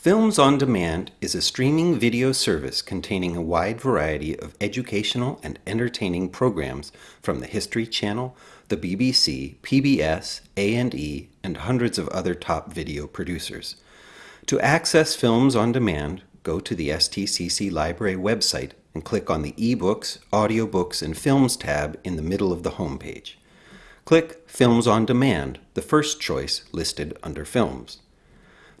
Films on Demand is a streaming video service containing a wide variety of educational and entertaining programs from the History Channel, the BBC, PBS, A&E, and hundreds of other top video producers. To access Films on Demand, go to the STCC Library website and click on the eBooks, Audiobooks, and Films tab in the middle of the homepage. Click Films on Demand, the first choice listed under Films.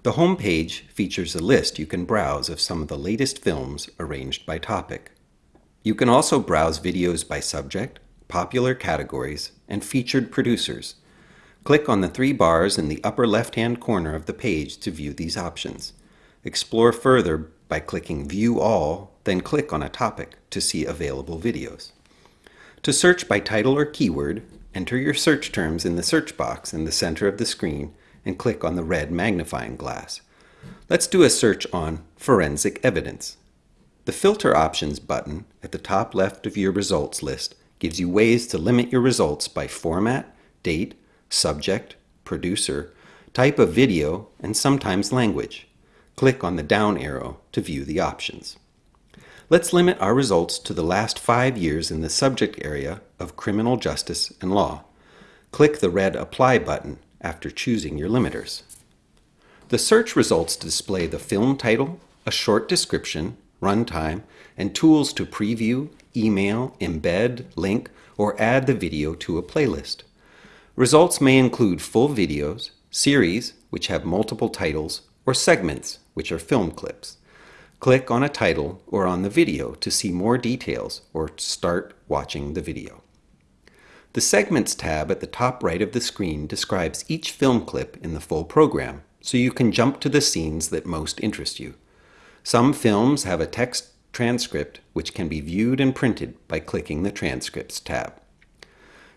The home page features a list you can browse of some of the latest films arranged by topic. You can also browse videos by subject, popular categories, and featured producers. Click on the three bars in the upper left-hand corner of the page to view these options. Explore further by clicking View All, then click on a topic to see available videos. To search by title or keyword, enter your search terms in the search box in the center of the screen and click on the red magnifying glass. Let's do a search on forensic evidence. The Filter Options button at the top left of your results list gives you ways to limit your results by format, date, subject, producer, type of video, and sometimes language. Click on the down arrow to view the options. Let's limit our results to the last five years in the subject area of criminal justice and law. Click the red Apply button after choosing your limiters. The search results display the film title, a short description, runtime, and tools to preview, email, embed, link, or add the video to a playlist. Results may include full videos, series, which have multiple titles, or segments, which are film clips. Click on a title or on the video to see more details or start watching the video. The Segments tab at the top right of the screen describes each film clip in the full program, so you can jump to the scenes that most interest you. Some films have a text transcript which can be viewed and printed by clicking the Transcripts tab.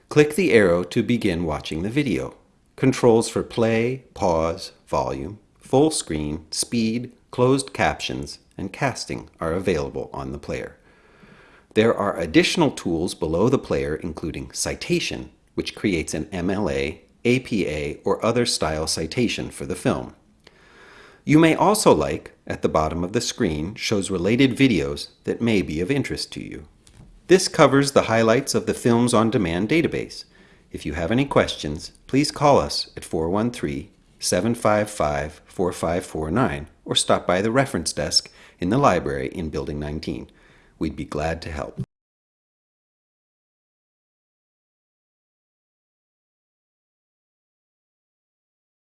Click the arrow to begin watching the video. Controls for play, pause, volume, full screen, speed, closed captions, and casting are available on the player. There are additional tools below the player including citation, which creates an MLA, APA, or other style citation for the film. You may also like, at the bottom of the screen, shows related videos that may be of interest to you. This covers the highlights of the Films on Demand database. If you have any questions, please call us at 413-755-4549 or stop by the reference desk in the library in Building 19. We'd be glad to help.